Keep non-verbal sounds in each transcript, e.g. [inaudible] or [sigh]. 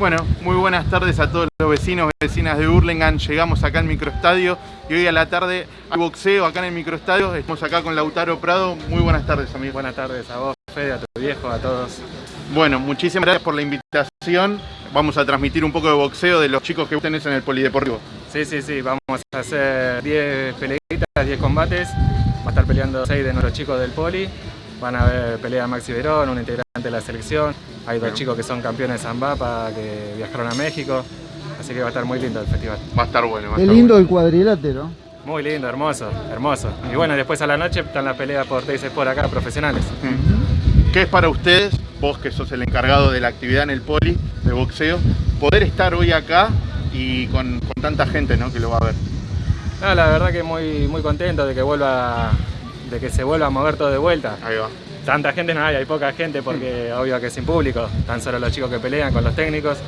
Bueno, muy buenas tardes a todos los vecinos y vecinas de Hurlingham. Llegamos acá al microestadio y hoy a la tarde hay boxeo acá en el microestadio. Estamos acá con Lautaro Prado. Muy buenas tardes, amigo. Buenas tardes a vos, Fede, a tu viejo, a todos. Bueno, muchísimas gracias por la invitación. Vamos a transmitir un poco de boxeo de los chicos que tenés en el Polideportivo. Sí, sí, sí. Vamos a hacer 10 peleitas, 10 combates. Va a estar peleando 6 de nuestros chicos del Poli. Van a ver pelea Maxi Verón, un integrante de la selección. Hay dos chicos que son campeones de Zambapa, que viajaron a México. Así que va a estar muy lindo el festival. Va a estar bueno. Va a Qué estar lindo bueno. el cuadrilátero. Muy lindo, hermoso, hermoso. Y bueno, después a la noche están las peleas por Teis por acá, profesionales. ¿Qué es para ustedes, vos que sos el encargado de la actividad en el Poli de boxeo, poder estar hoy acá y con, con tanta gente ¿no? que lo va a ver? No, la verdad que muy, muy contento de que vuelva, de que se vuelva a mover todo de vuelta. Ahí va. Tanta gente no hay, hay poca gente porque obvio que es sin público, tan solo los chicos que pelean con los técnicos.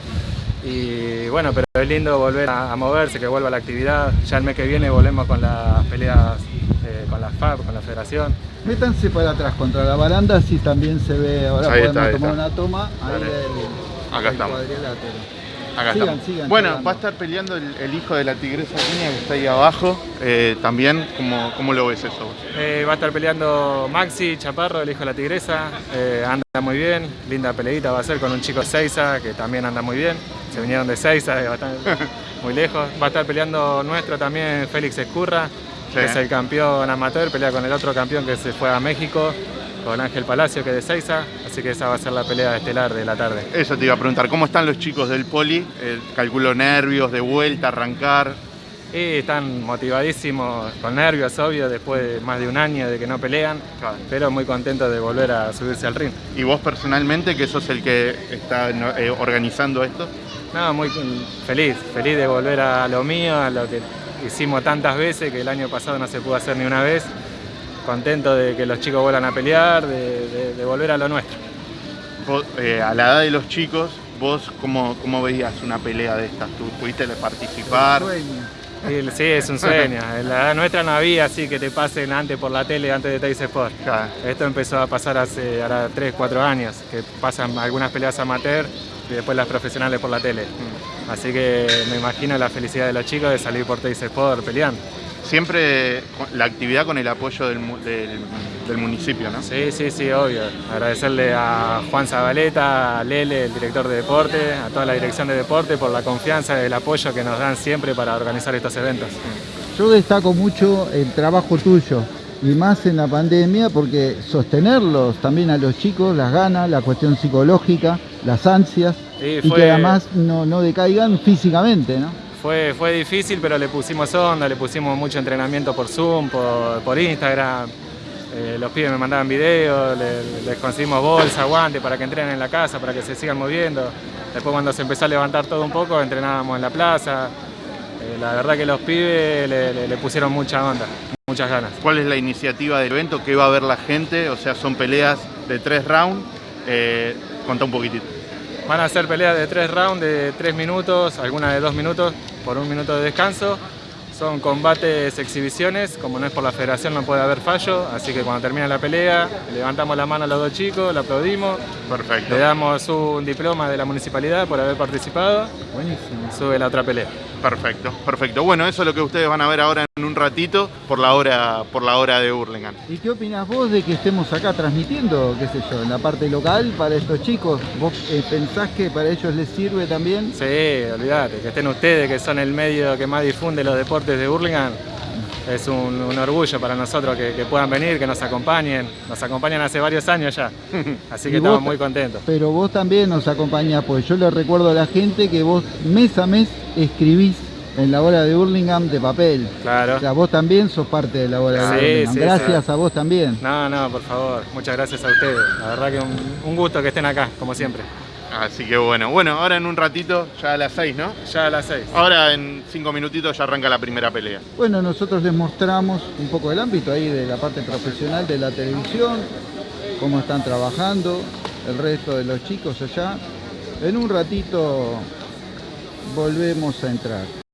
Y bueno, pero es lindo volver a, a moverse, que vuelva la actividad. Ya el mes que viene volvemos con las peleas eh, con la FAB, con la federación. Métanse para atrás contra la baranda, si también se ve, ahora Ahí podemos está, tomar está. una toma, ahí Dale. del, Acá del estamos. Acá Sigan, estamos. sigan bueno, va a estar peleando el, el hijo de la tigresa que está ahí abajo. eh, también, ¿cómo, ¿cómo lo ves eso? vos? Eh, va a estar peleando Maxi Chaparro, el hijo de la tigresa. Eh, anda muy bien, linda peleita va a ser con un chico Seiza que también anda muy bien. Se vinieron de Seiza, [laughs] muy lejos. Va a estar peleando nuestro también Félix Escurra, Sí. que es el campeón amateur, pelea con el otro campeón que se fue a México, con Ángel Palacio, que es de Seiza. Así que esa va a ser la pelea estelar de la tarde. Eso te iba a preguntar, ¿cómo están los chicos del Poli? Eh, calculo nervios, de vuelta, arrancar. Y están motivadísimos, con nervios, obvio, después de más de un año de que no pelean, Claro. pero muy contentos de volver a subirse al ring. Y vos personalmente, que sos el que está eh, organizando esto. No, muy feliz, feliz de volver a lo mío, a lo que hicimos tantas veces, que el año pasado no se pudo hacer ni una vez. Contento de que los chicos vuelvan a pelear, de, de- de volver a lo nuestro. Vos, eh, a la edad de los chicos, vos cómo, cómo veías una pelea de estas? ¿Tú pudiste participar? Sí, es un sueño. [laughs] En la edad nuestra no había así que te pasen antes por la tele, antes de Teis Sport. Claro. Esto empezó a pasar hace ahora 3, 4 años, que pasan algunas peleas amateur y después las profesionales por la tele. Así que me imagino la felicidad de los chicos de salir por Teis Sport peleando. Siempre la actividad con el apoyo del, mu- del- del municipio, ¿no? Sí, sí, sí, obvio. Agradecerle a Juan Zabaleta, a Lele, el director de deporte, a toda la dirección de deporte por la confianza y el apoyo que nos dan siempre para organizar estos eventos. Yo destaco mucho el trabajo tuyo y más en la pandemia porque sostenerlos también a los chicos, las ganas, la cuestión psicológica, las ansias Sí, y que además no, no decaigan físicamente, ¿no? Fue, fue difícil, pero le pusimos onda, le pusimos mucho entrenamiento por Zoom, por, por Instagram. Eh, los pibes me mandaban videos, le- les conseguimos bolsa, guantes para que entrenen en la casa, para que se sigan moviendo. Después cuando se empezó a levantar todo un poco, entrenábamos en la plaza. Eh, la verdad que los pibes le, le- le pusieron mucha onda, muchas ganas. ¿Cuál es la iniciativa del evento? ¿Qué va a ver la gente? O sea, son peleas de tres rounds. Eh, contá un poquitito. Van a ser peleas de tres rounds de tres minutos, algunas de dos minutos por un minuto de descanso. Son combates, exhibiciones, como no es por la federación no puede haber fallo, así que cuando termina la pelea levantamos la mano a los dos chicos, le aplaudimos, Perfecto. le damos un diploma de la municipalidad por haber participado, Buenísimo. sube la otra pelea. Perfecto, perfecto. Bueno, eso es lo que ustedes van a ver ahora en un ratito por la hora, por la hora de Hurlingham. ¿Y qué opinas vos de que estemos acá transmitiendo, qué sé yo, en la parte local para estos chicos? ¿Vos eh, pensás que para ellos les sirve también? Sí, olvídate, que estén ustedes, que son el medio que más difunde los deportes de Hurlingham. Es un, un orgullo para nosotros que, que puedan venir, que nos acompañen. Nos acompañan hace varios años ya, [laughs] así que estamos muy contentos. Pero vos también nos acompañás, pues yo le recuerdo a la gente que vos mes a mes escribís en la hora de Hurlingham de papel. Claro. O sea, vos también sos parte de la hora Sí, de Hurlingham. sí, Gracias sí. a vos también. No, no, por favor, muchas gracias a ustedes. La verdad que un, un gusto que estén acá, como siempre. Así que bueno, bueno, ahora en un ratito, ya a las 6, ¿no? Ya a las 6. Ahora en 5 minutitos ya arranca la primera pelea. Bueno, nosotros les mostramos un poco del ámbito ahí de la parte profesional de la televisión, cómo están trabajando, el resto de los chicos allá. En un ratito volvemos a entrar.